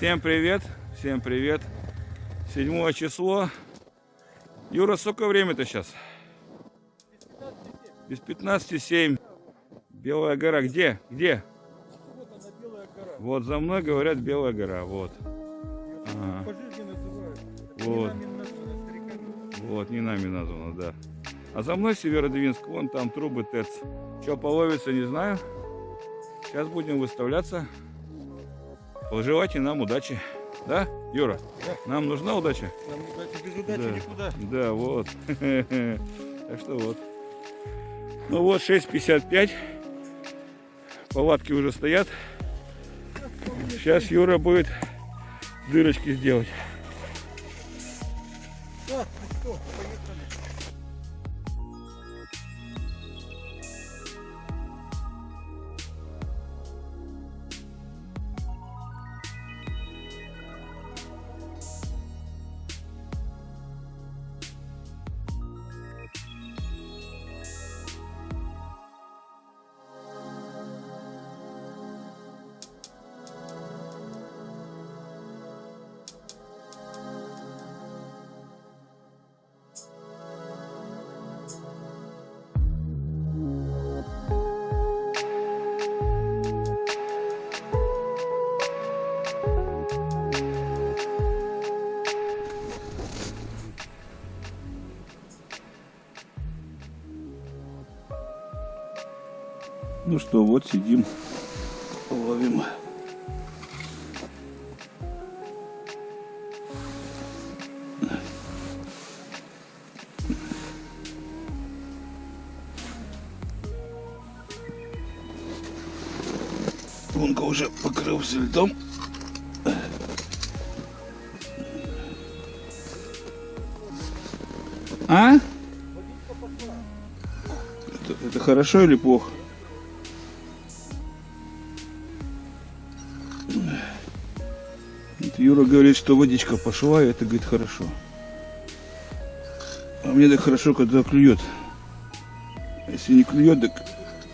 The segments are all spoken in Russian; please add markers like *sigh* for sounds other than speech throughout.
Всем привет, всем привет. Седьмое число. Юра, сколько время-то сейчас? Без 15,7. Белая гора где? Где? Вот она, Белая гора. Вот за мной говорят Белая гора. Вот. Это Вот. Вот, не нами названо, да. А за мной Северодвинск, вон там трубы ТЭЦ. Что половится, не знаю. Сейчас будем выставляться. Пожелайте нам удачи. Да, Юра? Да. Нам нужна удача? Нам удачи без удачи Да. никуда. Да, вот. *laughs* Так что вот. Ну вот 6.55. Палатки уже стоят. Сейчас Юра будет дырочки сделать. Да, Ну что, вот сидим, ловим. Лунка уже покрылся льдом. А? Это, это хорошо или плохо? Юра говорит, что водичка пошла, и это, говорит, хорошо. А мне так хорошо, когда клюет. А Если не клюет, так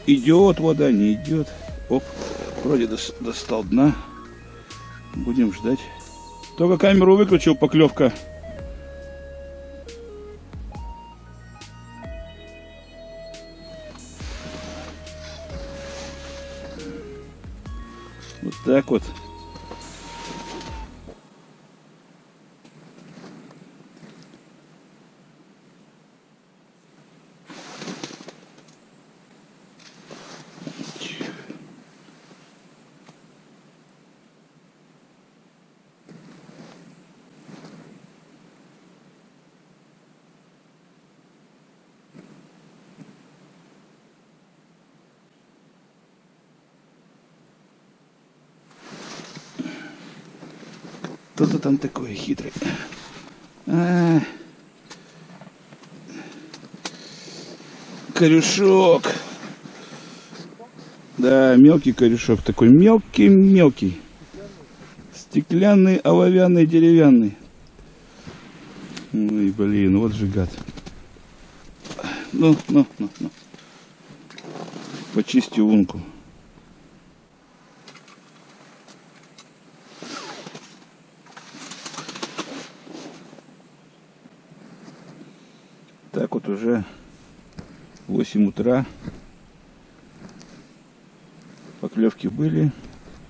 идет вода, не идет. Оп, вроде дос- достал дна. Будем ждать. Только камеру выключил, поклевка. Так вот. Кто-то там такой хитрый. А. Корюшок. Да, мелкий корешок. Такой мелкий-мелкий. Стеклянный, оловянный, деревянный. Ой, блин, вот же гад. Ну, ну, ну, ну. Почисти лунку. Так вот уже 8 утра. Поклевки были.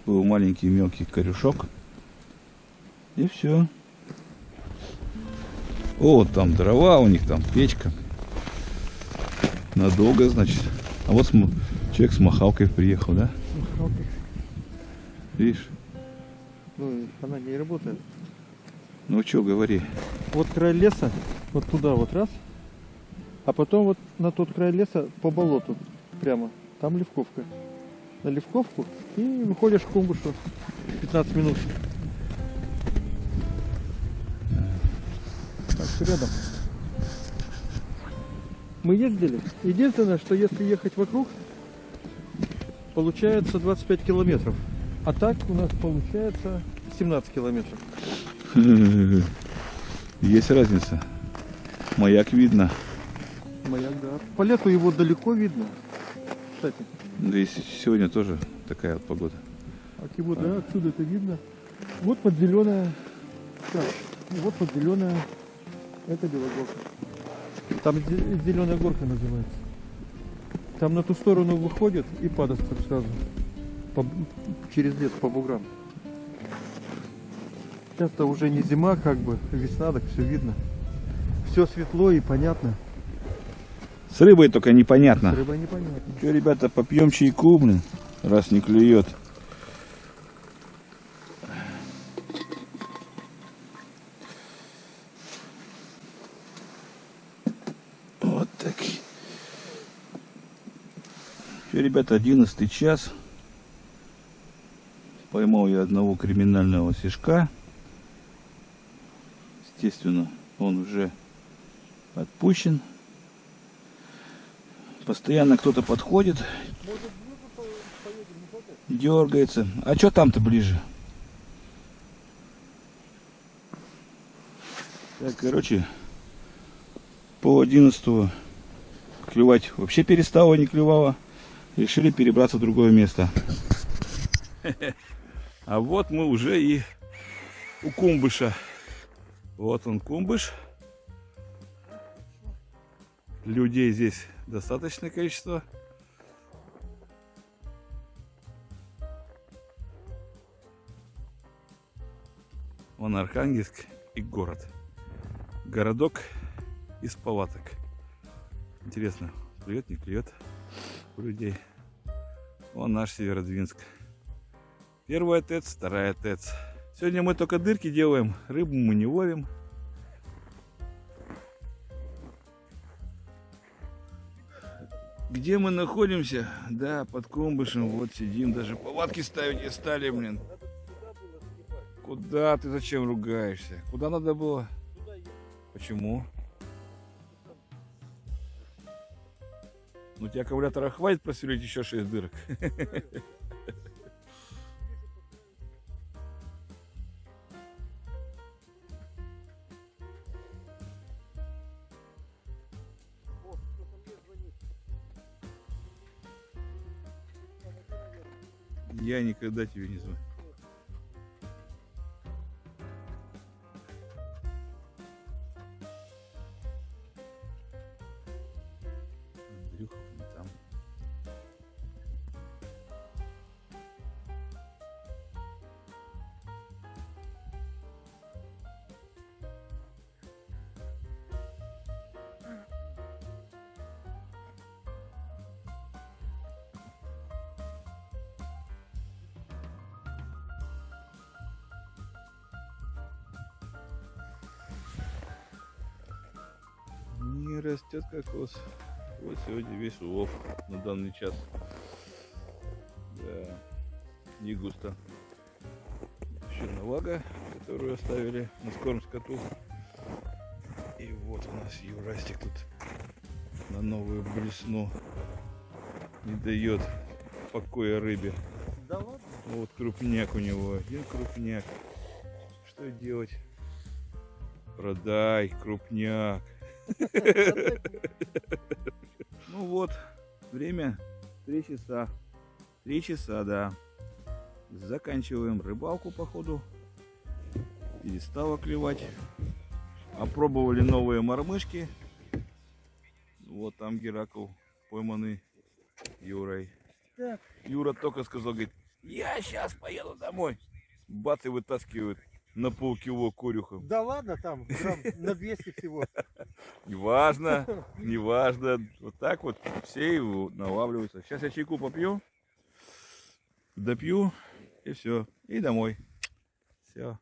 Был маленький мелкий корешок. И все. О, там дрова у них, там печка. Надолго, значит. А вот человек с махалкой приехал, да? Видишь? Ну, она не работает. Ну что, говори. Вот край леса, вот туда вот раз. А потом вот на тот край леса по болоту прямо. Там левковка. На левковку и выходишь к кумбушу 15 минут. Так, рядом. Мы ездили. Единственное, что если ехать вокруг, получается 25 километров. А так у нас получается 17 километров. *laughs* Есть разница. Маяк видно. Маяк, да. По лету его далеко видно. Кстати. Да и с- сегодня тоже такая вот погода. А его, да, отсюда это видно. Вот под зеленая. Так, вот под зеленая. Это белогорка. Там зеленая горка называется. Там на ту сторону выходит и падает сразу. По- через лес по буграм. Сейчас-то уже не зима, как бы, весна, так все видно. Все светло и понятно. С рыбой только С непонятно. рыбой непонятно. Че, ребята, попьем чайку, блин, раз не клюет. Вот такие. Че, ребята, одиннадцатый час. Поймал я одного криминального сишка. Естественно, он уже отпущен. Постоянно кто-то подходит, дергается. А что там-то ближе? Так, короче, по 11 клевать вообще перестало, не клевало. Решили перебраться в другое место. *laughs* А вот мы уже и у кумбыша. Вот он кумбыш. Людей здесь достаточное количество. Вон Архангельск и город. Городок из палаток. Интересно, клюет, не клюет у людей. Вон наш Северодвинск. Первая ТЭЦ, вторая ТЭЦ. Сегодня мы только дырки делаем, рыбу мы не ловим. Где мы находимся? Да, под Кумбышем. Вот сидим, даже палатки ставить не стали, блин. Куда ты зачем ругаешься? Куда надо было? Почему? Ну, у тебя аккумулятора хватит просверлить еще 6 дырок. *laughs* Я никогда тебе не звоню. Не растет кокос. Вот сегодня весь улов на данный час. Да, не густо. Еще навага, которую оставили на скором скоту. И вот у нас Юрастик тут на новую блесну не дает покоя рыбе. Да ладно? Вот крупняк у него, один крупняк. Что делать? Продай крупняк. *laughs* Ну вот, время 3 часа. 3 часа, да. Заканчиваем рыбалку, походу. Перестало клевать. Опробовали новые мормышки. Вот там Геракл пойманный Юрой. Так. Юра только сказал, говорит, я сейчас поеду домой. Бац и вытаскивают на полкило корюха. Да ладно, там грамм на 200 всего. Неважно, *laughs* неважно. Вот так вот все его налавливаются. Сейчас я чайку попью, допью и все. И домой. Все.